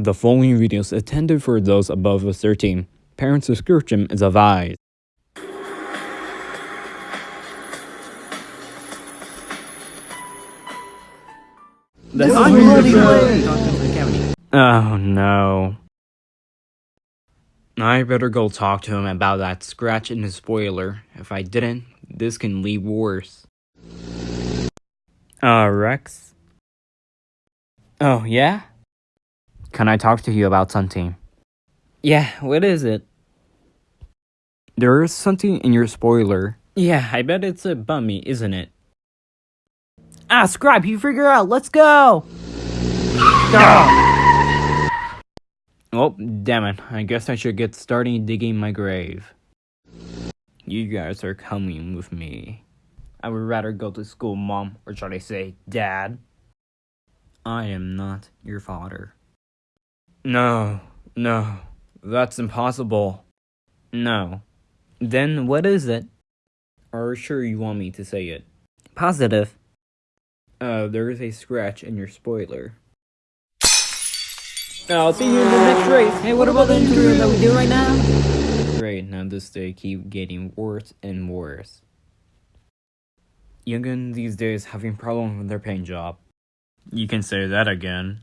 The following video is intended for those above 13. Parents' subscription is advised. That's Oh no. I better go talk to him about that scratch in his spoiler. If I didn't, this can lead worse. Uh, Rex? Oh, yeah? Can I talk to you about something? Yeah, what is it? There is something in your spoiler. Yeah, I bet it's a bummy, isn't it? Ah, Scribe, you figure out. Let's go! Oh, damn it. I guess I should get starting digging my grave. You guys are coming with me. I would rather go to school, Mom, or should I say, Dad? I am not your father. No, no, that's impossible. No. Then what is it? Are you sure you want me to say it? Positive. Uh, there is a scratch in your spoiler. I'll see you in the next race. Hey, what about the interview that we do right now? Great, now this day keep getting worse and worse. Youngin these days having problems with their paint job. You can say that again.